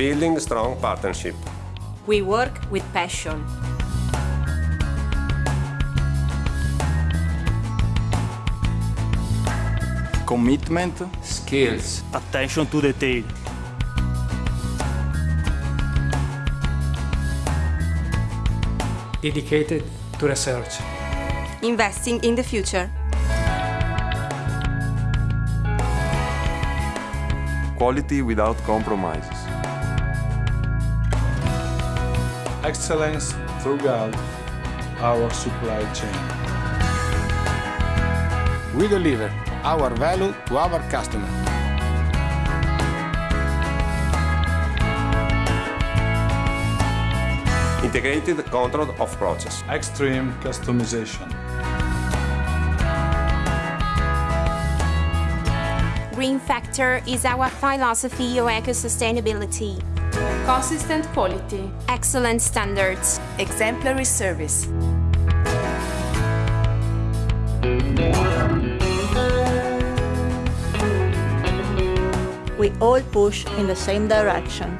Building strong partnership. We work with passion. Commitment. Skills. Attention to detail. Dedicated to research. Investing in the future. Quality without compromises. Excellence throughout our supply chain. We deliver our value to our customer. Integrated control of process. Extreme customization. Green Factor is our philosophy of eco-sustainability. Consistent quality. Excellent standards. Exemplary service. We all push in the same direction